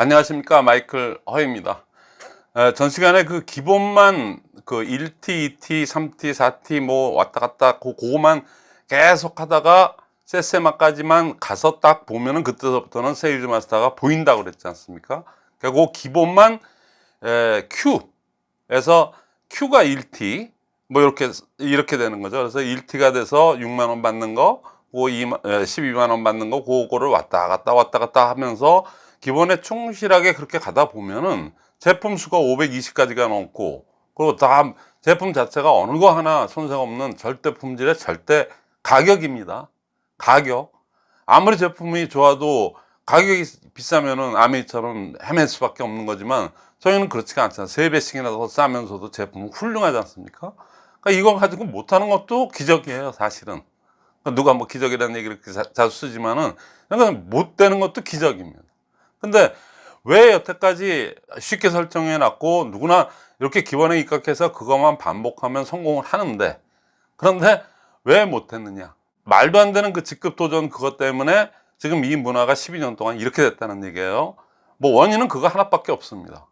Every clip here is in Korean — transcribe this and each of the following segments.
안녕하십니까 마이클 허입니다. 에, 전 시간에 그 기본만 그 1T, 2T, 3T, 4T 뭐 왔다 갔다 그, 그거만 계속 하다가 세세마까지만 가서 딱 보면은 그때부터는 세일즈 마스터가 보인다고 그랬지 않습니까? 그리고 그 기본만 에, Q에서 Q가 1T 뭐 이렇게 이렇게 되는 거죠. 그래서 1T가 돼서 6만 원 받는 거그 2만, 12만 원 받는 거 그거를 왔다 갔다 왔다 갔다 하면서 기본에 충실하게 그렇게 가다 보면은 제품 수가 520가지가 넘고 그리고 다음 제품 자체가 어느 거 하나 손색 없는 절대 품질의 절대 가격입니다. 가격. 아무리 제품이 좋아도 가격이 비싸면은 아메이처럼 헤맬 수밖에 없는 거지만 저희는 그렇지가 않잖아요 세 배씩이나 더 싸면서도 제품은 훌륭하지 않습니까? 그러니까 이거 가지고 못하는 것도 기적이에요 사실은. 누가 뭐 기적이라는 얘기를 자주 쓰지만은 그러니까 못 되는 것도 기적입니다 근데 왜 여태까지 쉽게 설정해 놨고 누구나 이렇게 기본에 입각해서 그것만 반복하면 성공을 하는데 그런데 왜 못했느냐? 말도 안 되는 그 직급 도전 그것 때문에 지금 이 문화가 12년 동안 이렇게 됐다는 얘기예요. 뭐 원인은 그거 하나밖에 없습니다.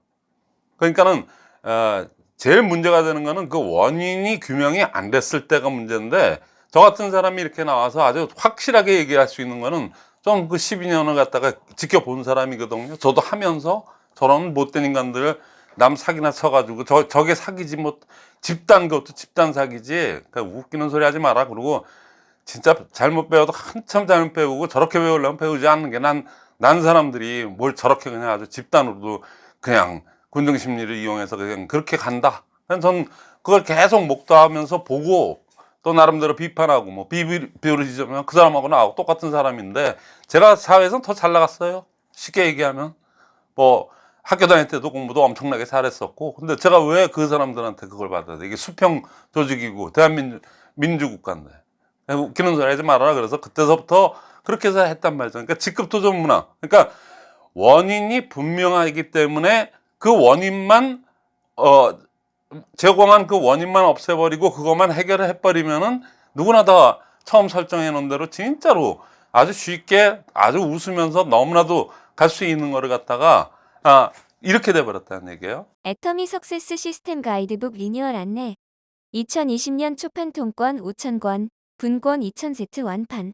그러니까는 어, 제일 문제가 되는 거는 그 원인이 규명이 안 됐을 때가 문제인데 저 같은 사람이 이렇게 나와서 아주 확실하게 얘기할 수 있는 거는 좀그 12년을 갖다가 지켜본 사람이거든요. 저도 하면서 저런 못된 인간들을 남 사기나 쳐가지고 저, 저게 사기지 뭐 집단 그것도 집단 사기지. 그러니까 웃기는 소리 하지 마라. 그러고 진짜 잘못 배워도 한참 잘못 배우고 저렇게 배우려면 배우지 않는 게 난 난 사람들이 뭘 저렇게 그냥 아주 집단으로도 그냥 군중심리를 이용해서 그냥 그렇게 간다. 전 그걸 계속 목도하면서 보고 또 나름대로 비판하고 뭐 비비르지면 그 사람하고 나하고 똑같은 사람인데 제가 사회에서는 더잘 나갔어요. 쉽게 얘기하면. 뭐 학교 다닐 때도 공부도 엄청나게 잘했었고 근데 제가 왜 그 사람들한테 그걸 받아야 돼? 이게 수평 조직이고 대한민주 민주국가인데. 웃기는 소리 하지 말아라. 그래서 그때서부터 그렇게 해서 했단 말이죠. 그러니까 직급 도전 문화 그러니까 원인이 분명하기 때문에 그 원인만 어 제공한 그 원인만 없애버리고 그것만 해결을 해버리면은 누구나 다 처음 설정해 놓은 대로 진짜로 아주 쉽게 아주 웃으면서 너무나도 갈 수 있는 거를 갖다가 아 이렇게 돼버렸다는 얘기예요. 애터미 success 시스템 가이드북 리뉴얼 안내 2020년 초판 통권 5,000권, 분권 2,000세트 완판.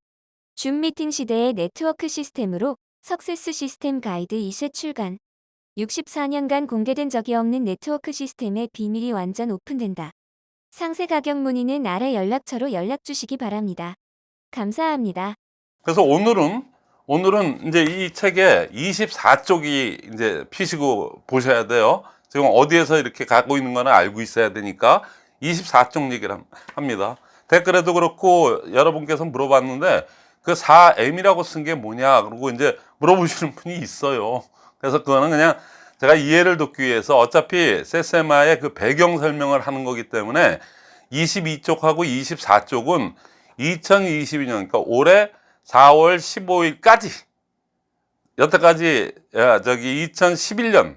줌 미팅 시대의 네트워크 시스템으로 석세스 시스템 가이드 2쇄 출간 64년간 공개된 적이 없는 네트워크 시스템의 비밀이 완전 오픈된다. 상세 가격 문의는 아래 연락처로 연락 주시기 바랍니다. 감사합니다. 그래서 오늘은 오늘은 이제 이 책에 24쪽이 이제 피시고 보셔야 돼요. 지금 어디에서 이렇게 가고 있는 거는 알고 있어야 되니까 24쪽 얘기를 합니다. 댓글에도 그렇고 여러분께서 물어봤는데 그 4M이라고 쓴 게 뭐냐 그러고 이제 물어보시는 분이 있어요. 그래서 그거는 그냥 제가 이해를 돕기 위해서 어차피 세세마의 그 배경 설명을 하는 거기 때문에 22쪽하고 24쪽은 2022년 그러니까 올해 4월 15일까지 여태까지 저기 2011년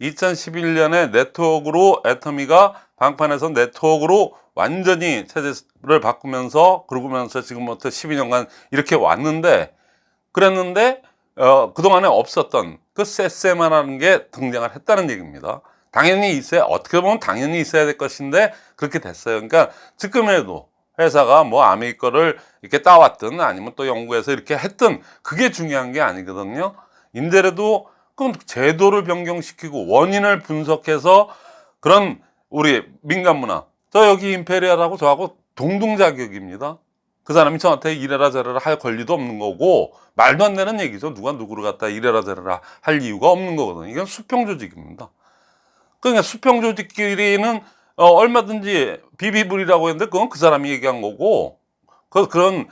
2011년에 네트워크로 애터미가 방판에서 네트워크로 완전히 체제를 바꾸면서 그러면서 지금부터 12년간 이렇게 왔는데 그랬는데 어, 그동안에 없었던 그 세세마라는 게 등장을 했다는 얘기입니다. 당연히 있어야, 어떻게 보면 당연히 있어야 될 것인데 그렇게 됐어요. 그러니까 지금에도 회사가 뭐 아메리 거를 이렇게 따왔든 아니면 또 연구해서 이렇게 했든 그게 중요한 게 아니거든요. 인데라도 그 제도를 변경시키고 원인을 분석해서 그런 우리 민간 문화 저 여기 임페리얼하고 저하고 동등 자격입니다. 그 사람이 저한테 이래라 저래라 할 권리도 없는 거고 말도 안 되는 얘기죠. 누가 누구를 갖다 이래라 저래라 할 이유가 없는 거거든요. 이건 수평 조직입니다. 그러니까 수평 조직끼리는 어, 얼마든지 비비불이라고 했는데 그건 그 사람이 얘기한 거고 그 그런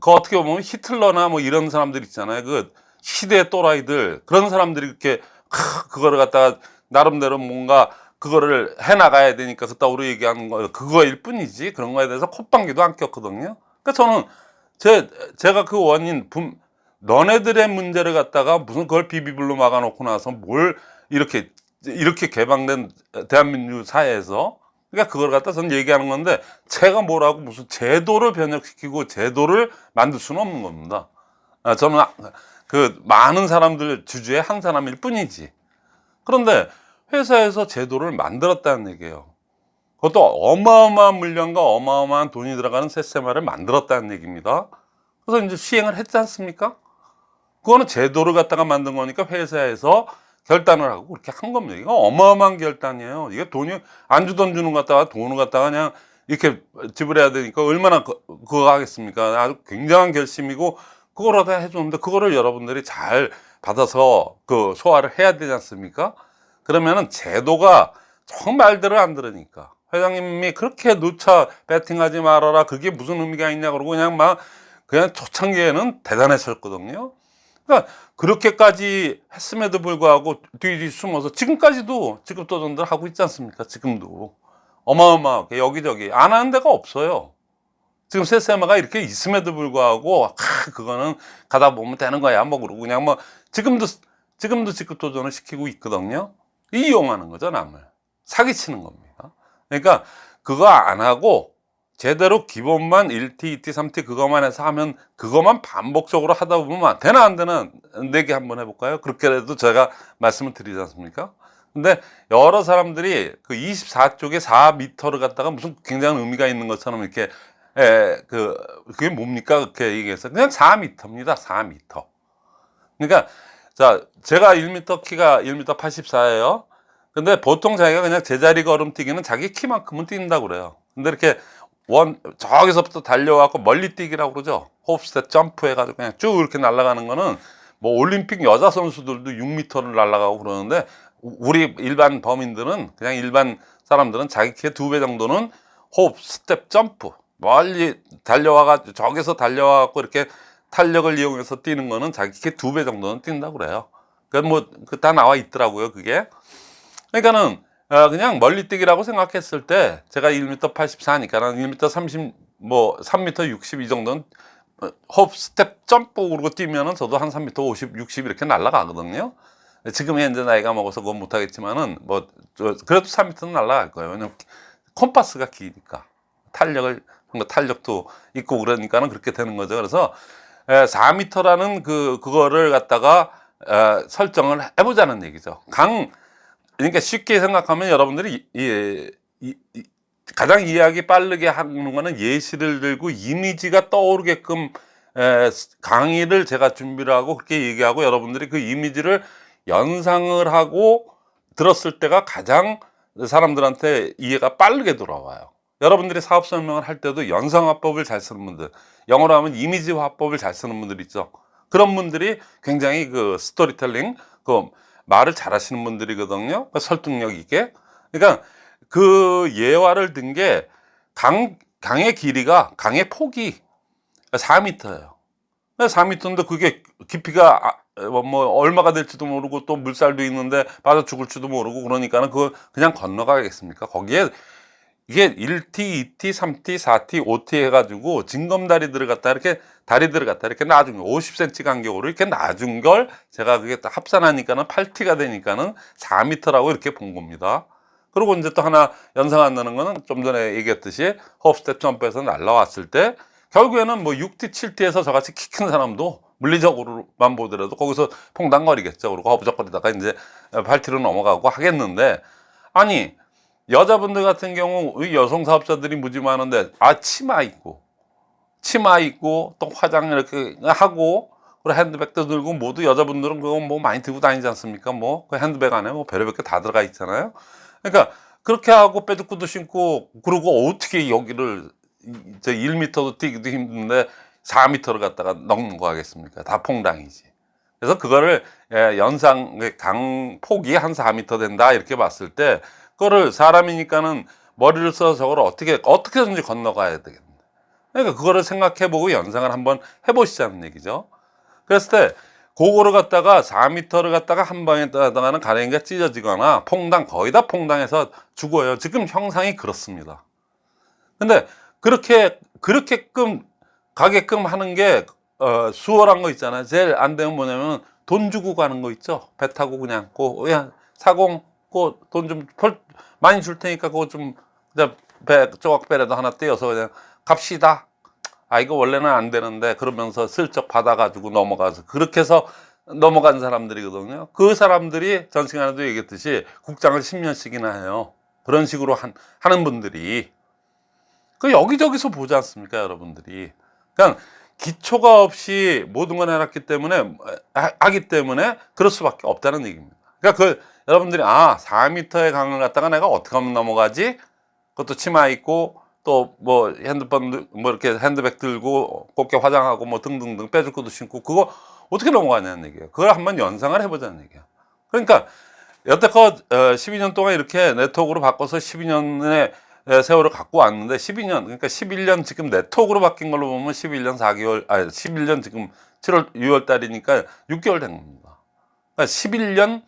그 어떻게 보면 히틀러나 뭐 이런 사람들 있잖아요. 그 시대 또라이들 그런 사람들이 이렇게 크, 그거를 갖다가 나름대로 뭔가 그거를 해 나가야 되니까 그따위로 얘기하는 거 그거일 뿐이지 그런 거에 대해서 콧방귀도 안 꼈거든요. 그러니까 저는 제, 제가 그 원인, 분, 너네들의 문제를 갖다가 무슨 그걸 비비블로 막아놓고 나서 뭘 이렇게, 이렇게 개방된 대한민국 사회에서 그러니까 그걸 갖다 저는 얘기하는 건데 제가 뭐라고 무슨 제도를 변혁시키고 제도를 만들 수는 없는 겁니다. 아, 저는 그 많은 사람들 주주의 한 사람일 뿐이지. 그런데 회사에서 제도를 만들었다는 얘기예요. 그것도 어마어마한 물량과 어마어마한 돈이 들어가는 세세마를 만들었다는 얘기입니다. 그래서 이제 시행을 했지 않습니까? 그거는 제도를 갖다가 만든 거니까 회사에서 결단을 하고 그렇게 한 겁니다. 이거 어마어마한 결단이에요. 이게 돈이 안 주던 주는 것 갖다가 돈을 갖다가 그냥 이렇게 지불해야 되니까 얼마나 그, 그거 하겠습니까? 아주 굉장한 결심이고 그걸 하다 해줬는데 그거를 여러분들이 잘 받아서 그 소화를 해야 되지 않습니까? 그러면은 제도가 정말들을 안 들으니까 회장님이 그렇게 누차 배팅하지 말아라 그게 무슨 의미가 있냐 그러고 그냥 막 그냥 초창기에는 대단했었거든요. 그러니까 그렇게까지 했음에도 불구하고 뒤뒤 숨어서 지금까지도 지급도전들 하고 있지 않습니까? 지금도 어마어마하게 여기저기 안 하는 데가 없어요. 지금 세세마가 이렇게 있음에도 불구하고 아, 그거는 가다 보면 되는 거야 뭐 그러고 그냥 뭐 지금도 지금도 지급도전을 시키고 있거든요. 이용하는 거죠 남을 사기치는 겁니다. 그러니까 그거 안 하고 제대로 기본만 1T, 2T, 3T 그것만 해서 하면 그것만 반복적으로 하다 보면 되나 안 되나 내기 한번 해볼까요? 그렇게라도 제가 말씀을 드리지 않습니까? 근데 여러 사람들이 그 24쪽에 4m를 갖다가 무슨 굉장한 의미가 있는 것처럼 이렇게 에, 그 그게 뭡니까? 그렇게 얘기해서 그냥 4m입니다. 4m. 그러니까 자 제가 1m 키가 1m 84예요. 근데 보통 자기가 그냥 제자리 걸음 뛰기는 자기 키만큼은 뛴다고 그래요. 근데 이렇게 원 저기서부터 달려와갖고 멀리 뛰기라고 그러죠. 호흡스텝 점프 해가지고 그냥 쭉 이렇게 날아가는 거는 뭐 올림픽 여자 선수들도 6m를 날아가고 그러는데 우리 일반 범인들은 그냥 일반 사람들은 자기 키의 두 배 정도는 홉 스텝 점프 멀리 달려와가지고 저기서 달려와갖고 이렇게 탄력을 이용해서 뛰는 거는 자기 키두배 정도는 뛴다고 그래요. 그건 뭐다 나와 있더라고요. 그게. 그러니까는 어, 그냥 멀리 뛰기라고 생각했을 때 제가 1m 84니까는 1m 30, 뭐 3m 60 이 정도는 어, 홉 스텝 점프 그러고 뛰면은 저도 한 3m 50, 60 이렇게 날아가거든요. 지금 현재 나이가 먹어서 그건 못하겠지만은 뭐 저, 그래도 3m는 날아갈 거예요. 왜냐면 콤파스가 기니까 탄력을 탄력도 있고 그러니까는 그렇게 되는 거죠. 그래서 4m라는 그 그거를 갖다가 에, 설정을 해보자는 얘기죠. 강 그러니까 쉽게 생각하면 여러분들이 이, 이, 이, 가장 이해하기 빠르게 하는 거는 예시를 들고 이미지가 떠오르게끔 에, 강의를 제가 준비를 하고 그렇게 얘기하고 여러분들이 그 이미지를 연상을 하고 들었을 때가 가장 사람들한테 이해가 빠르게 돌아와요. 여러분들이 사업 설명을 할 때도 연상화법을 잘 쓰는 분들, 영어로 하면 이미지 화법을 잘 쓰는 분들 있죠. 그런 분들이 굉장히 그 스토리텔링, 그 말을 잘 하시는 분들이거든요. 그 설득력 있게. 그러니까 그 예화를 든 게 강, 강의 길이가, 강의 폭이 4m예요. 4m인데 그게 깊이가 아, 뭐 얼마가 될지도 모르고 또 물살도 있는데 빠져 죽을지도 모르고 그러니까는 그거 그냥 건너가겠습니까? 거기에 이게 1T, 2T, 3T, 4T, 5T 해가지고 징검다리들을 갖다 이렇게 다리들을 갖다 이렇게 거 50cm 간격으로 이렇게 놔준 걸 제가 그게 딱 합산하니까는 8T가 되니까는 4m라고 이렇게 본 겁니다. 그리고 이제 또 하나 연상 안 나는 거는 좀 전에 얘기했듯이 홉스텝 점프에서 날라왔을 때 결국에는 뭐 6T, 7T에서 저같이 키 큰 사람도 물리적으로만 보더라도 거기서 퐁당거리겠죠. 그리고 허부적거리다가 이제 8T로 넘어가고 하겠는데 아니 여자분들 같은 경우 여성 사업자들이 무지 많은데 아 치마 입고 치마 입고 또 화장 이렇게 하고 그리고 핸드백도 들고 모두 여자분들은 그거 뭐 많이 들고 다니지 않습니까? 뭐 그 핸드백 안에 뭐 별의별 게 다 들어가 있잖아요. 그러니까 그렇게 하고 빼두꾸도 신고 그리고 어떻게 여기를 저 1m도 뛰기도 힘든데 4m를 갖다가 넘는 거 하겠습니까? 다 퐁당이지. 그래서 그거를 예, 연상 강 폭이 한 4m 된다 이렇게 봤을 때 그거를 사람이니까는 머리를 써서 저걸 어떻게 어떻게든지 건너가야 되겠네. 그러니까 그거를 생각해 보고 연상을 한번 해 보시자는 얘기죠. 그랬을 때 그거를 갖다가 4m를 갖다가 한 방에 따다가는 가랭이가 찢어지거나 퐁당 거의 다 퐁당해서 죽어요. 지금 형상이 그렇습니다. 근데 그렇게 그렇게끔 가게끔 하는 게 어, 수월한 거 있잖아요. 제일 안 되면 뭐냐면 돈 주고 가는 거 있죠. 배 타고 그냥 고 그냥 사공 그돈좀 많이 줄 테니까 그거 좀 그냥 배 조각배라도 하나 떼어서 그냥 갑시다. 아 이거 원래는 안 되는데 그러면서 슬쩍 받아가지고 넘어가서 그렇게 해서 넘어간 사람들이거든요. 그 사람들이 전 시간에도 얘기했듯이 국장을 10년씩이나 해요. 그런 식으로 한, 하는 분들이 그 여기저기서 보지 않습니까, 여러분들이. 그러니까 기초가 없이 모든 걸 해놨기 때문에 하- 하기 때문에 그럴 수밖에 없다는 얘기입니다. 그러니까 그 여러분들이 아 4m의 강을 갖다가 내가 어떻게 하면 넘어가지? 그것도 치마 입고 또 뭐 핸드폰 들- 뭐 이렇게 핸드백 들고 곱게 화장하고 뭐 등등등 빼줄 것도 신고 그거 어떻게 넘어가냐는 얘기예요. 그걸 한번 연상을 해보자는 얘기야. 그러니까 여태껏 어, 12년 동안 이렇게 네트워크로 바꿔서 12년의 세월을 갖고 왔는데 12년 그러니까 11년 지금 네트워크로 바뀐 걸로 보면 11년 4개월 아니 11년 지금 7월 6월 달이니까 6개월 된 겁니다. 그러니까 11년 어,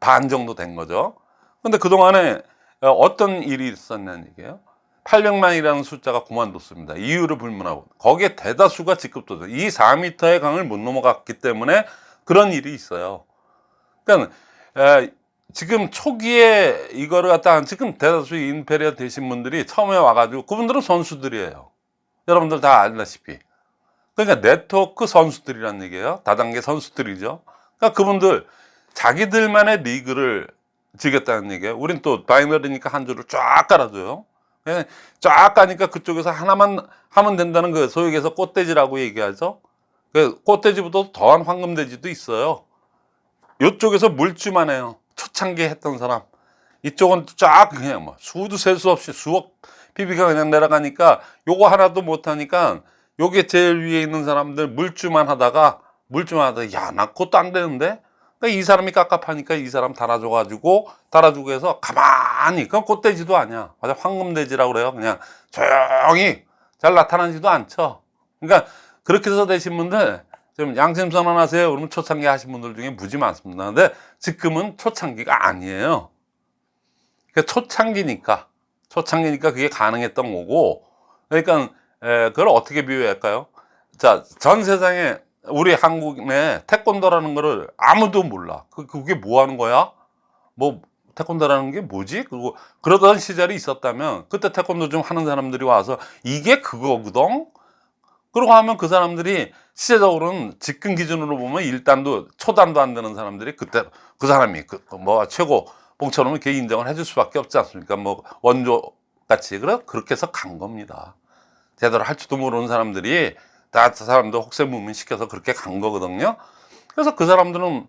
반 정도 된 거죠. 근데 그동안에 어, 어떤 일이 있었냐는 얘기예요. 800만이라는 숫자가 그만뒀습니다. 이유를 불문하고 거기에 대다수가 직급도전. 이 4m의 강을 못 넘어갔기 때문에 그런 일이 있어요. 그러니까 에, 지금 초기에 이거를 갖다 지금 대다수 인페리어 되신 분들이 처음에 와가지고 그분들은 선수들이에요. 여러분들 다 알다시피. 그러니까 네트워크 선수들이란 얘기예요. 다단계 선수들이죠. 그러니까 그분들 자기들만의 리그를 지겠다는 얘기예요. 우린 또 바이너리니까 한 줄을 쫙 깔아줘요. 쫙 가니까 그쪽에서 하나만 하면 된다는 그 소위 얘기해서 꽃돼지라고 얘기하죠. 그 꽃돼지보다 더한 황금돼지도 있어요. 이쪽에서 물주만 해요. 초창기 했던 사람. 이쪽은 쫙 그냥 뭐 수도 셀 수 없이 수억 PB가 그냥 내려가니까 요거 하나도 못하니까 요게 제일 위에 있는 사람들 물주만 하다가 물주만 하다가 야 나 그것도 안 되는데 그러니까 이 사람이 깝깝하니까 이 사람 달아줘가지고 달아주고 해서 가만히 그건 꽃돼지도 아니야. 맞아? 황금돼지라고 그래요. 그냥 조용히 잘 나타나지도 않죠. 그러니까 그렇게 해서 되신 분들 좀 양심 선언 하세요. 그러면 초창기 하신 분들 중에 무지 많습니다. 근데 지금은 초창기가 아니에요. 그러니까 초창기니까 초창기니까 그게 가능했던 거고 그러니까 에, 그걸 어떻게 비유할까요? 자 전 세상에 우리 한국 내 태권도라는 거를 아무도 몰라. 그, 그게 뭐 하는 거야? 뭐, 태권도라는 게 뭐지? 그리고 그러던 시절이 있었다면, 그때 태권도 좀 하는 사람들이 와서, 이게 그거거든? 그러고 하면 그 사람들이 시대적으로는 직근 기준으로 보면 일단도, 초단도 안 되는 사람들이 그때, 그 사람이, 그, 뭐, 최고, 봉처럼 이렇게 인정을 해줄 수밖에 없지 않습니까? 뭐, 원조 같이. 그래? 그렇게 해서 간 겁니다. 제대로 할 줄도 모르는 사람들이 다저 사람도 혹세무민 시켜서 그렇게 간 거거든요. 그래서 그 사람들은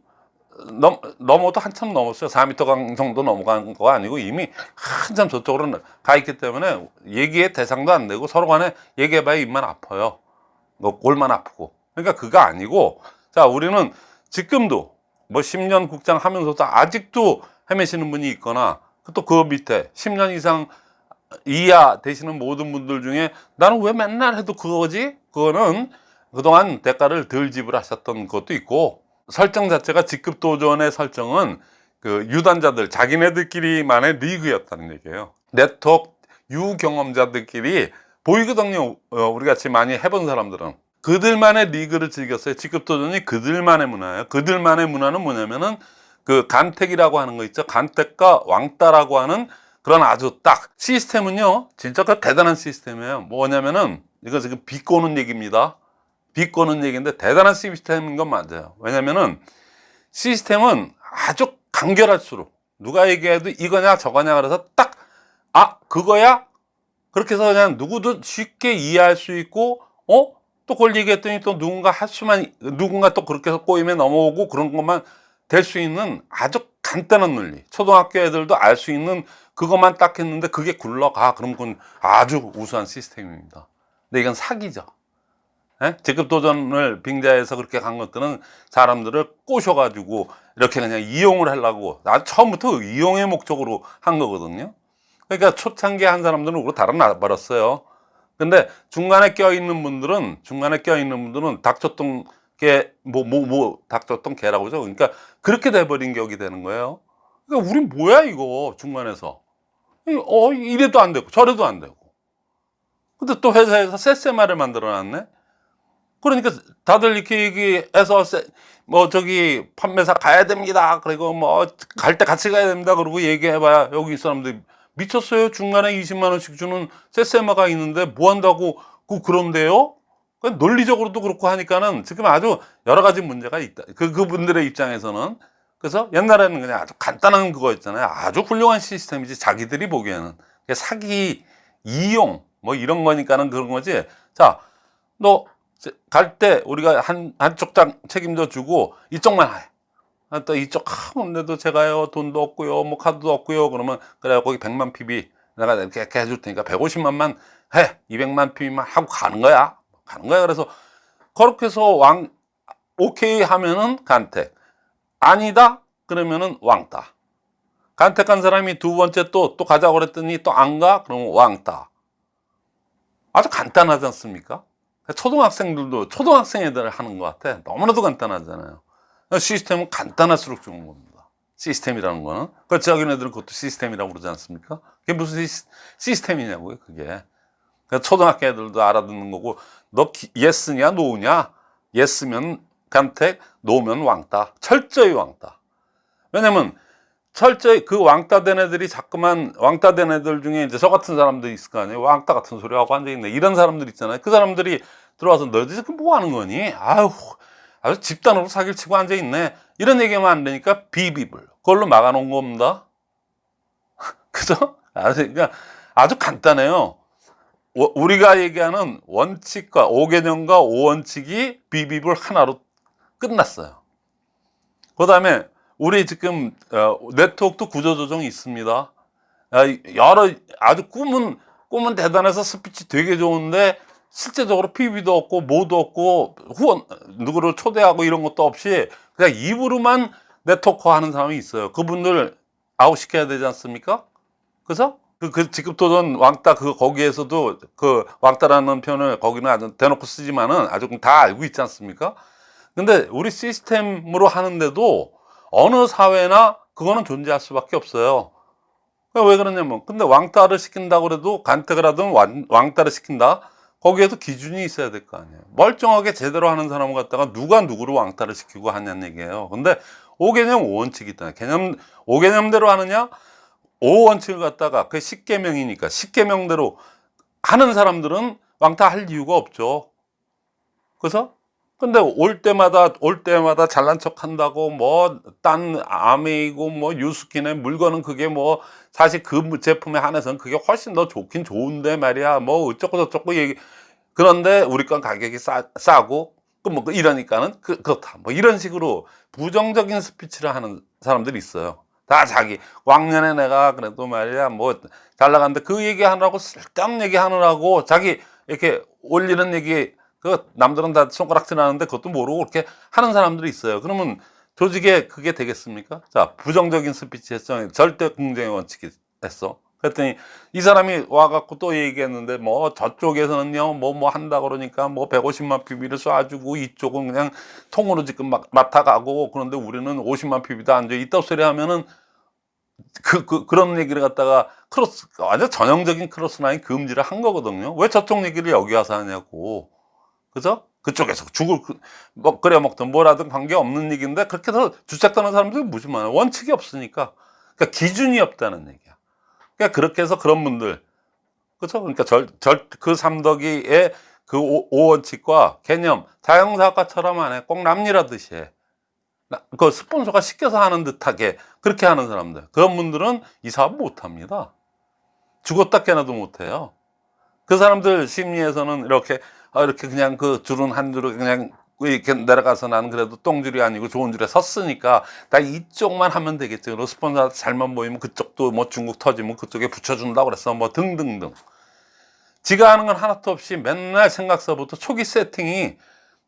넘, 넘어도 한참 넘었어요. 4m 강 정도 넘어간 거 아니고 이미 한참 저쪽으로 가 있기 때문에 얘기의 대상도 안 되고 서로 간에 얘기해봐야 입만 아파요. 뭐 골만 아프고. 그러니까 그거 아니고 자 우리는 지금도 뭐 10년 국장 하면서도 아직도 헤매시는 분이 있거나 또 그 밑에 10년 이상 이하 되시는 모든 분들 중에 나는 왜 맨날 해도 그거지? 그거는 그동안 대가를 덜 지불하셨던 것도 있고 설정 자체가 직급 도전의 설정은 그 유단자들 자기네들끼리만의 리그였다는 얘기예요. 네트워크 유경험자들끼리 보이거든요. 어, 우리 같이 많이 해본 사람들은 그들만의 리그를 즐겼어요. 직급 도전이 그들만의 문화예요. 그들만의 문화는 뭐냐면은 그 간택이라고 하는 거 있죠. 간택과 왕따라고 하는 그런 아주 딱 시스템은요 진짜 그 대단한 시스템이에요. 뭐냐면은 이거 지금 비꼬는 얘기입니다. 비꼬는 얘기인데 대단한 시스템인 건 맞아요. 왜냐면은 시스템은 아주 간결할수록 누가 얘기해도 이거냐 저거냐 그래서 딱 아 그거야? 그렇게 해서 그냥 누구도 쉽게 이해할 수 있고 어? 또 그걸 얘기했더니 또 누군가 할 수만 누군가 또 그렇게 해서 꼬임에 넘어오고 그런 것만 될 수 있는 아주 간단한 논리. 초등학교 애들도 알 수 있는 그것만 딱 했는데 그게 굴러가. 그럼 그건 아주 우수한 시스템입니다. 근데 이건 사기죠. 예? 직급 도전을 빙자해서 그렇게 간 것들은 사람들을 꼬셔 가지고 이렇게 그냥 이용을 하려고. 나 처음부터 이용의 목적으로 한 거거든요. 그러니까 초창기에 한 사람들은 그거 달아나 버렸어요. 근데 중간에 껴있는 분들은 중간에 껴있는 분들은 닥쳤던 개뭐 뭐 뭐 닥쳤던 개라고 하죠. 그러니까 그렇게 돼버린 격이 되는 거예요. 그러니까 우린 뭐야 이거 중간에서 어 이래도 안 되고 저래도 안 되고 근데 또 회사에서 세세마를 만들어 놨네 그러니까 다들 이렇게 얘기해서 세, 뭐 저기 판매사 가야 됩니다 그리고 뭐 갈 때 같이 가야 됩니다 그러고 얘기해봐야 여기 이 사람들이 미쳤어요 중간에 20만 원씩 주는 세세마가 있는데 뭐 한다고 그 그런데요? 그 논리적으로도 그렇고 하니까는 지금 아주 여러 가지 문제가 있다. 그, 그분들의 입장에서는. 그래서 옛날에는 그냥 아주 간단한 그거 있잖아요. 아주 훌륭한 시스템이지. 자기들이 보기에는. 사기, 이용, 뭐 이런 거니까는 그런 거지. 자, 너 갈 때 우리가 한, 한쪽 장 책임져 주고 이쪽만 해. 아, 또 이쪽 하는데도 제가요 돈도 없고요 뭐 카드도 없고요 그러면 그래 거기 100만 PB 내가 이렇게 해줄 테니까 150만만 해 200만 PB만 하고 가는 거야 가는 거야 그래서 그렇게 해서 왕 오케이 하면은 간택 아니다 그러면은 왕따 간택한 사람이 두 번째 또 또 가자고 그랬더니 또 안 가 그러면 왕따 아주 간단하지 않습니까 초등학생들도 초등학생 애들 하는 것 같아 너무나도 간단하잖아요 시스템은 간단할수록 좋은 겁니다. 시스템이라는 거는. 그 자기네들은 그것도 시스템이라고 그러지 않습니까? 그게 무슨 시, 시스템이냐고요, 그게. 그 초등학교 애들도 알아듣는 거고, 너 기, 예스냐, 노냐? 예스면 간택, 노면 왕따. 철저히 왕따. 왜냐면, 철저히 그 왕따 된 애들이 자꾸만 왕따 된 애들 중에 이제 저 같은 사람도 있을 거 아니에요. 왕따 같은 소리 하고 앉아있네. 이런 사람들 있잖아요. 그 사람들이 들어와서 너희들 지금 뭐 하는 거니? 아유, 아주 집단으로 사기를 치고 앉아 있네. 이런 얘기하면 안 되니까 비비블. 그걸로 막아놓은 겁니다. 그죠? 아주, 그러니까 아주 간단해요. 워- 우리가 얘기하는 원칙과 5개념과 5원칙이 비비블 하나로 끝났어요. 그 다음에 우리 지금 어, 네트워크도 구조조정이 있습니다. 아, 여러 아주 꿈은 꿈은 대단해서 스피치 되게 좋은데 실제적으로 PB도 없고 뭐도 없고 후원 누구를 초대하고 이런 것도 없이 그냥 입으로만 네트워크 하는 사람이 있어요. 그분들 아웃시켜야 되지 않습니까? 그래서 그, 그 직급도전 왕따 그 거기에서도 그 왕따라는 표현을 거기는 아주 대놓고 쓰지만은 아주 다 알고 있지 않습니까? 근데 우리 시스템으로 하는데도 어느 사회나 그거는 존재할 수밖에 없어요. 그왜 그러냐면 근데 왕따를 시킨다고 그래도 간택을 하든 왕, 왕따를 시킨다? 거기에도 기준이 있어야 될 거 아니에요. 멀쩡하게 제대로 하는 사람을 갖다가 누가 누구를 왕따를 시키고 하냐는 얘기예요. 근데 5개념 5원칙이 있다. 개념 5개념대로 하느냐? 5원칙을 갖다가 그 10개명이니까 10개명대로 하는 사람들은 왕따 할 이유가 없죠. 그래서 근데 올 때마다 올 때마다 잘난 척 한다고 뭐 딴 아메이고 뭐 유스킨의 물건은 그게 뭐 사실 그 제품에 한해서는 그게 훨씬 더 좋긴 좋은데 말이야. 뭐 어쩌고 저쩌고 얘기 그런데 우리 건 가격이 싸, 싸고 그뭐 이러니까는 그, 그렇다. 뭐 이런 식으로 부정적인 스피치를 하는 사람들이 있어요. 다 자기 왕년에 내가 그래도 말이야 뭐 잘 나갔는데 그 얘기 하느라고 쓸데없는 얘기 하느라고 자기 이렇게 올리는 얘기 그 남들은 다 손가락질 하는데 그것도 모르고 그렇게 하는 사람들이 있어요. 그러면 조직에 그게 되겠습니까? 자, 부정적인 스피치 했죠. 절대 공정의 원칙이 했어. 그랬더니 이 사람이 와갖고 또 얘기했는데 뭐 저쪽에서는요 뭐뭐 한다 그러니까 뭐 150만 PV를 쏴주고 이쪽은 그냥 통으로 지금 막 맡아가고 그런데 우리는 50만 PV도 앉아 있다 소리 하면은 그, 그, 그런 얘기를 갖다가 cross, 완전 전형적인 crossline 금지를 한 거거든요. 왜 저쪽 얘기를 여기 와서 하냐고. 그죠? 그쪽에서 죽을, 그- 뭐, 끓여 먹든 뭐라든 관계 없는 얘기인데 그렇게 해서 주책하는 사람들이 무지 많아요. 원칙이 없으니까. 그러니까 기준이 없다는 얘기야. 그러니까 그렇게 해서 그런 분들. 그죠? 그러니까 절, 절, 그 삼덕이의 그 오, 오원칙과 개념, 자영사학과처럼 안 해. 꼭 남일하듯이 해. 나- 그 스폰서가 시켜서 하는 듯하게 그렇게 하는 사람들 그런 분들은 이 사업 못합니다 죽었다 깨나도 못해요 그 사람들 심리에서는 이렇게 아, 이렇게 그냥 그 줄은 한 줄을 그냥 이렇게 내려가서 나는 그래도 똥줄이 아니고 좋은 줄에 섰으니까 나 이쪽만 하면 되겠지. 스폰서한테 잘만 보이면 그쪽도 뭐 중국 터지면 그쪽에 붙여준다고 그랬어. 뭐 등등등. 지가 하는 건 하나도 없이 맨날 생각서부터 초기 세팅이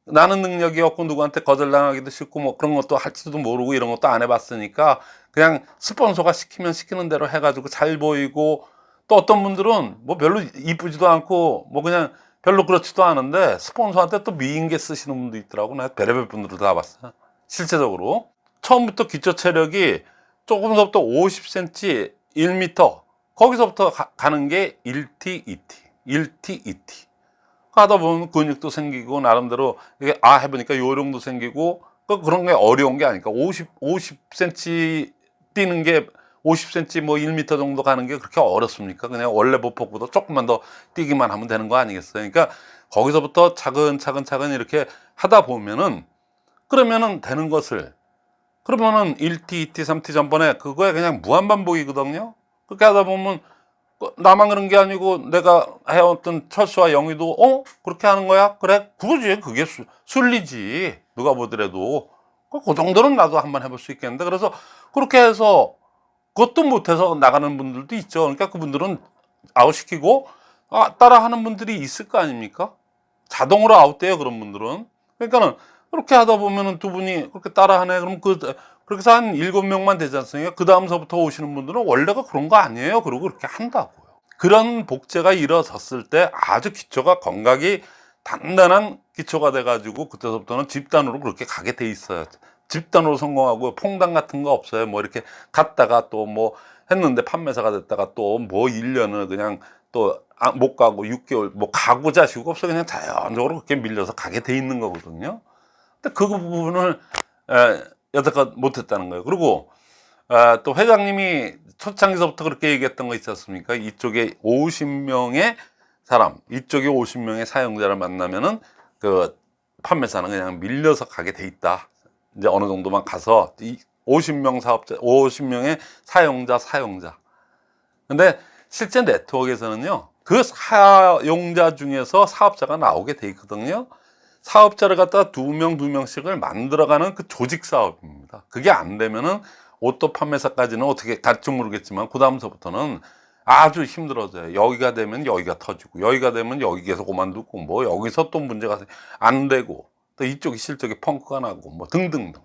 나는 능력이 없고 누구한테 거절당하기도 싫고 뭐 그런 것도 할지도 모르고 이런 것도 안 해봤으니까 그냥 스폰서가 시키면 시키는 대로 해가지고 잘 보이고 또 어떤 분들은 뭐 별로 이쁘지도 않고 뭐 그냥 별로 그렇지도 않은데 스폰서한테 또 미인계 쓰시는 분도 있더라고. 나 별의별 분들을 다 봤어. 실제적으로. 처음부터 기초 체력이 조금서부터 50cm 1m 거기서부터 가, 가는 게 1T 2T 1T 2T 하다 보면 근육도 생기고 나름대로 이게 아 해보니까 요령도 생기고 그 그런 게 어려운 게 아니까 50 50cm 뛰는 게 50cm 뭐 1m 정도 가는 게 그렇게 어렵습니까? 그냥 원래 보폭보다 조금만 더 뛰기만 하면 되는 거 아니겠어요? 그러니까 거기서부터 차근차근 차근 이렇게 하다 보면은 그러면은 되는 것을 그러면은 1T, 2T, 3T 전번에 그거에 그냥 무한반복이거든요. 그렇게 하다 보면 그 나만 그런 게 아니고 내가 해왔던 철수와 영희도 어? 그렇게 하는 거야? 그래? 그거지. 그게 수, 순리지. 누가 보더라도. 그, 그 정도는 나도 한번 해볼 수 있겠는데. 그래서 그렇게 해서 그것도 못해서 나가는 분들도 있죠. 그러니까 그분들은 아웃시키고 아, 따라하는 분들이 있을 거 아닙니까? 자동으로 아웃돼요. 그런 분들은. 그러니까는 그렇게 하다 보면은 두 분이 그렇게 따라하네. 그럼 그, 그렇게 해서 한 일곱 명만 되지 않습니까? 그 다음서부터 오시는 분들은 원래가 그런 거 아니에요. 그러고 그렇게 한다고요. 그런 복제가 이루어졌을 때 아주 기초가 건강이 단단한 기초가 돼 가지고 그때서부터는 집단으로 그렇게 가게 돼 있어요. 집단으로 성공하고 퐁당 같은 거 없어요. 뭐 이렇게 갔다가 또 뭐 했는데 판매사가 됐다가 또 뭐 1년을 그냥 또 아, 못 가고 6개월 뭐 가고 자 시고 없어 그냥 자연적으로 그렇게 밀려서 가게 돼 있는 거거든요. 근데 그 부분을 에, 여태껏 못했다는 거예요. 그리고 아, 또 회장님이 초창기서부터 그렇게 얘기했던 거 있지 않습니까? 이쪽에 50명의 사람, 이쪽에 50명의 사용자를 만나면은 그 판매사는 그냥 밀려서 가게 돼 있다. 이제 어느 정도만 가서 이 50명 사업자, 50명의 사용자, 사용자. 근데 실제 네트워크에서는요, 그 사용자 중에서 사업자가 나오게 돼 있거든요. 사업자를 갖다 두 명, 두 명씩을 만들어가는 그 조직 사업입니다. 그게 안 되면은 옷도 판매사까지는 어떻게 갈지 모르겠지만, 그 다음서부터는 아주 힘들어져요. 여기가 되면 여기가 터지고, 여기가 되면 여기에서 그만두고, 뭐 여기서 또 문제가 안 되고, 또 이쪽이 실적이 펑크가 나고, 뭐 등등등.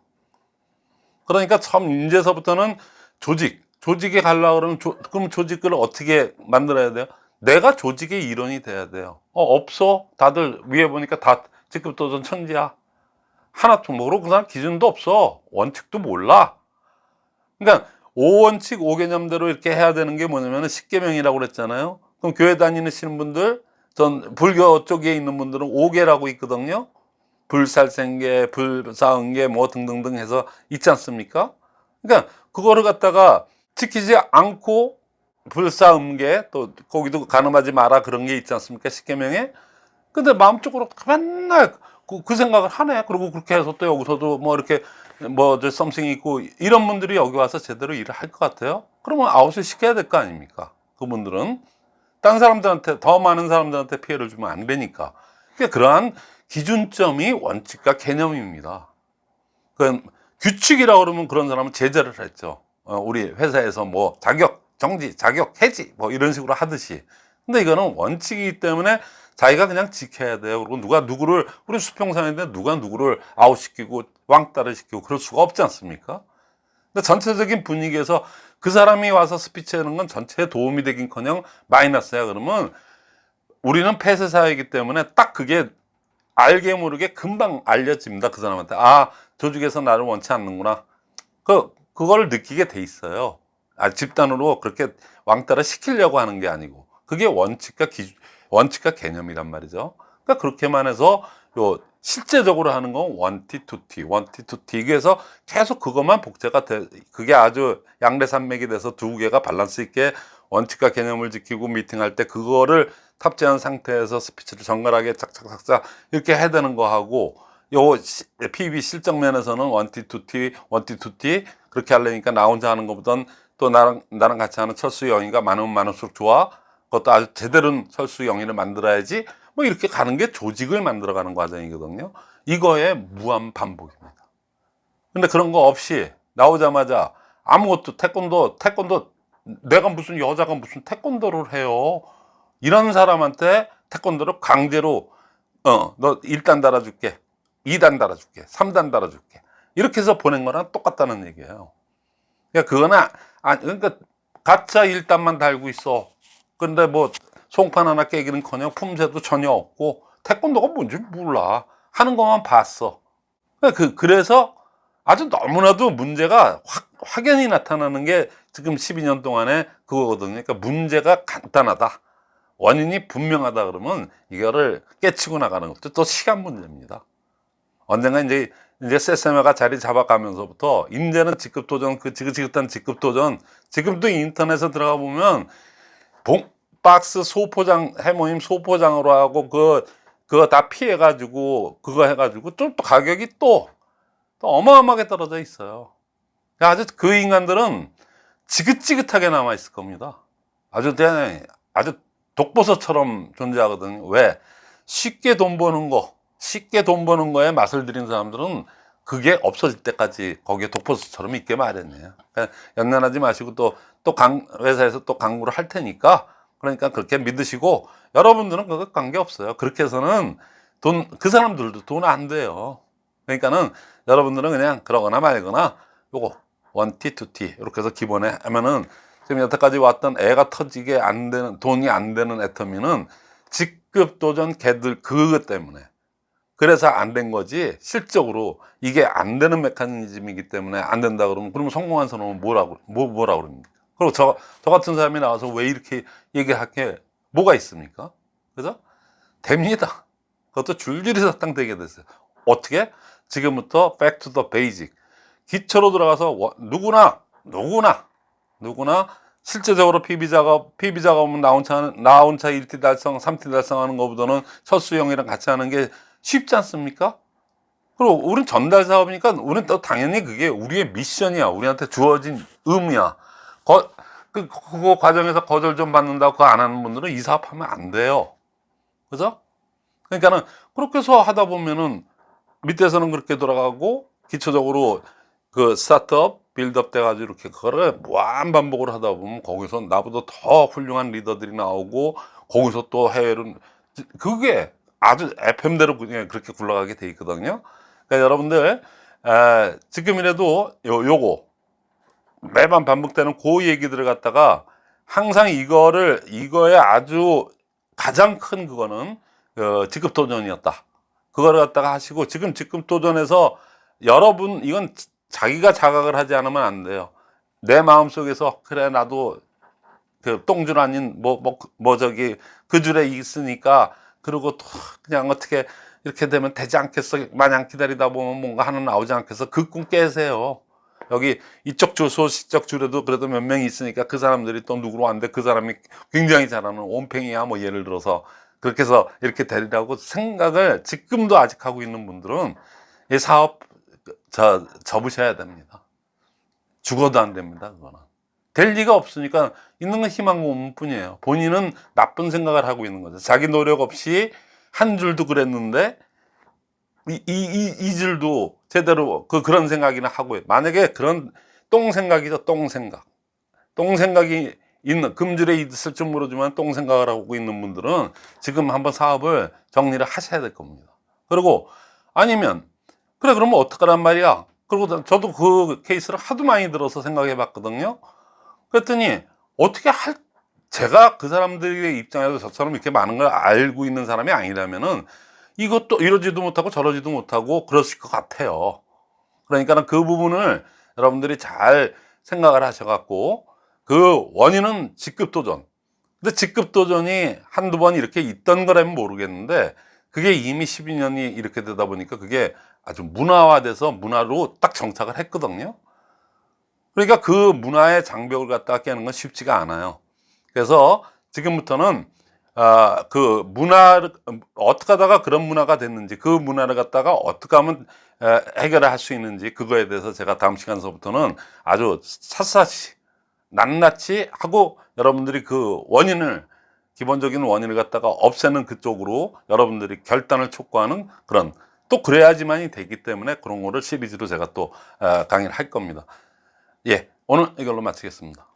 그러니까 처음 이제서부터는 조직, 조직에 가려고 그러면 조, 그럼 조직을 어떻게 만들어야 돼요? 내가 조직의 일원이 돼야 돼요. 어, 없어. 다들 위에 보니까 다 직급도전 천지야. 하나도 모르고 그 사람 기준도 없어. 원칙도 몰라. 그러니까 5원칙 5개념대로 이렇게 해야 되는 게 뭐냐면 10개명이라고 그랬잖아요. 그럼 교회 다니시는 분들, 전 불교 쪽에 있는 분들은 5개라고 있거든요. 불살생계, 불사응계 뭐 등등등 해서 있지 않습니까? 그러니까 그거를 갖다가 지키지 않고 불사음계 또 거기도 가늠하지 마라 그런 게 있지 않습니까? 십계명에 근데 마음적으로 맨날 그, 그 생각을 하네. 그리고 그렇게 해서 또 여기서도 뭐 이렇게 뭐저 썸씽이 있고 이런 분들이 여기 와서 제대로 일을 할 것 같아요. 그러면 아웃을 시켜야 될 거 아닙니까? 그분들은 딴 사람들한테 더 많은 사람들한테 피해를 주면 안 되니까. 그러니까 그러한 기준점이 원칙과 개념입니다. 그 규칙이라고 그러면 그런 사람은 제재를 했죠. 어, 우리 회사에서 뭐 자격 정지, 자격 해지 뭐 이런 식으로 하듯이. 근데 이거는 원칙이기 때문에 자기가 그냥 지켜야 돼요. 그리고 누가 누구를 우리 수평사인데 누가 누구를 아웃시키고 왕따를 시키고 그럴 수가 없지 않습니까? 근데 전체적인 분위기에서 그 사람이 와서 스피치하는 건 전체에 도움이 되긴커녕 마이너스야. 그러면 우리는 폐쇄 사회이기 때문에 딱 그게 알게 모르게 금방 알려집니다. 그 사람한테 아 조직에서 나를 원치 않는구나. 그 그걸 느끼게 돼 있어요. 아, 집단으로 그렇게 왕따를 시키려고 하는 게 아니고 그게 원칙과 기 원칙과 개념이란 말이죠. 그러니까 그렇게만 해서 요 실제적으로 하는 건 원티 투티 원티 투티 그래서 계속 그것만 복제가 돼 그게 아주 양대 산맥이 돼서 두 개가 밸런스 있게 원칙과 개념을 지키고 미팅할 때 그거를 탑재한 상태에서 스피치를 정갈하게 착착착착 이렇게 해야 되는 거하고 요 PB 실적면에서는 원티 투티 원티 투티 그렇게 하려니까 나 혼자 하는 것보단 또 나랑 나랑 같이 하는 철수 영희가 많으면 많을수록 좋아. 그것도 아주 제대로 철수 영희를 만들어야지. 뭐 이렇게 가는 게 조직을 만들어 가는 과정이거든요. 이거의 무한 반복입니다. 근데 그런 거 없이 나오자마자 아무것도 태권도 태권도 내가 무슨 여자가 무슨 태권도를 해요. 이런 사람한테 태권도를 강제로 어 너 1단 달아줄게 2단 달아줄게 3단 달아줄게. 이렇게 해서 보낸 거랑 똑같다는 얘기예요. 그러니까 그거는 아 그러니까 가짜 1단만 달고 있어. 근데 뭐 송판 하나 깨기는커녕 품새도 전혀 없고 태권도가 뭔지 몰라. 하는 것만 봤어. 그 그래서 아주 너무나도 문제가 확, 확연히 나타나는 게 지금 12년 동안에 그거거든요. 그러니까 문제가 간단하다 원인이 분명하다 그러면 이거를 깨치고 나가는 것도 또 시간 문제입니다. 언젠가 이제 이제 세세마가 자리 잡아가면서부터 이제는 직급 도전 그 지긋지긋한 직급 도전 지금도 인터넷에 들어가 보면 봉 박스 소포장 해모임 소포장으로 하고 그 그거 다 피해 가지고 그거 해 가지고 또, 또 가격이 또, 또 어마어마하게 떨어져 있어요. 아주 그 인간들은 지긋지긋하게 남아 있을 겁니다. 아주 아주 독보서처럼 존재하거든요. 왜? 쉽게 돈 버는 거, 쉽게 돈 버는 거에 맛을 들인 사람들은 그게 없어질 때까지 거기에 독보서처럼 있게 마련이에요. 그러니까 연연하지 마시고 또, 또 강, 회사에서 또 강구를 할 테니까 그러니까 그렇게 믿으시고 여러분들은 그거 관계없어요. 그렇게 해서는 돈, 그 사람들도 돈 안 돼요. 그러니까는 여러분들은 그냥 그러거나 말거나 요거 원티 투티 이렇게 해서 기본에 하면은 지금 여태까지 왔던 애가 터지게 안 되는 돈이 안 되는 애터미는 직급 도전 걔들 그것 때문에 그래서 안 된 거지 실적으로 이게 안 되는 메커니즘이기 때문에 안 된다 그러면 그러면 성공한 사람은 뭐라고 뭐 뭐라 그럽니까? 그리고 저, 저 같은 사람이 나와서 왜 이렇게 얘기할 게 뭐가 있습니까? 그래서 됩니다. 그것도 줄줄이 사탕 되게 됐어요. 어떻게? 지금부터 the basic. 기초로 들어가서 워- 누구나 누구나 누구나 실제적으로 PB 작업 PB 작업은 나온 차 나온 차 1티 달성, 3티 달성하는 것보다는 첫 수영이랑 같이 하는 게 쉽지 않습니까? 그리고 우린 전달 사업이니까 우린 또 당연히 그게 우리의 미션이야. 우리한테 주어진 의무야. 거, 그, 그거 과정에서 거절 좀 받는다고 그거 안 하는 분들은 이 사업 하면 안 돼요. 그죠? 그러니까는 그렇게 해서 하다 보면은 밑에서는 그렇게 돌아가고 기초적으로 그 스타트업 빌드업 돼가지고 이렇게 그거를 무한 반복을 하다 보면 거기서 나보다 더 훌륭한 리더들이 나오고 거기서 또 해외로 그게 아주 FM대로 그냥 그렇게 굴러가게 돼 있거든요. 그러니까 여러분들 에, 지금이라도 요, 요거 매번 반복되는 그 얘기들을 갖다가 항상 이거를 이거에 아주 가장 큰 그거는 어, 직급 도전이었다. 그거를 갖다가 하시고 지금 직급 도전에서 여러분 이건 자기가 자각을 하지 않으면 안 돼요. 내 마음 속에서 그래 나도 그 똥줄 아닌 뭐뭐 뭐 저기 그 줄에 있으니까 그리고 또 그냥 어떻게 이렇게 되면 되지 않겠어 마냥 기다리다 보면 뭔가 하나 나오지 않겠어 그 꿈 깨세요. 여기 이쪽 줄 소식적 줄에도 그래도 몇 명이 있으니까 그 사람들이 또 누구로 왔는데 그 사람이 굉장히 잘하는 온팽이야 뭐 예를 들어서 그렇게 해서 이렇게 되리라고 생각을 지금도 아직 하고 있는 분들은 이 사업 저 접으셔야 됩니다. 죽어도 안 됩니다. 그거는 될 리가 없으니까 있는 건 희망 고문뿐이에요. 본인은 나쁜 생각을 하고 있는 거죠. 자기 노력 없이 한 줄도 그랬는데 이, 이, 이, 이 줄도 제대로 그, 그런 생각이나 하고 만약에 그런 똥 생각이죠. 똥 생각. 똥 생각이 있는 금줄에 있을 줄 모르지만 똥 생각을 하고 있는 분들은 지금 한번 사업을 정리를 하셔야 될 겁니다. 그리고 아니면 그래 그러면 어떡하란 말이야. 그리고 저도 그 케이스를 하도 많이 들어서 생각해 봤거든요. 그랬더니 어떻게 할 제가 그 사람들의 입장에서 저처럼 이렇게 많은 걸 알고 있는 사람이 아니라면은 이것도 이러지도 못하고 저러지도 못하고 그러실 것 같아요. 그러니까는 그 부분을 여러분들이 잘 생각을 하셔갖고 그 원인은 직급 도전. 근데 직급 도전이 한두 번 이렇게 있던 거라면 모르겠는데 그게 이미 12년이 이렇게 되다 보니까 그게 아주 문화화돼서 문화로 딱 정착을 했거든요. 그러니까 그 문화의 장벽을 갖다 깨는 건 쉽지가 않아요. 그래서 지금부터는 아, 그 문화를 어떻게 하다가 그런 문화가 됐는지 그 문화를 갖다가 어떻게 하면 에, 해결을 할 수 있는지 그거에 대해서 제가 다음 시간서부터는 아주 샅샅이 낱낱이 하고 여러분들이 그 원인을 기본적인 원인을 갖다가 없애는 그쪽으로 여러분들이 결단을 촉구하는 그런 또 그래야지만이 되기 때문에 그런 거를 시리즈로 제가 또 어, 강의를 할 겁니다. 예, 오늘 이걸로 마치겠습니다.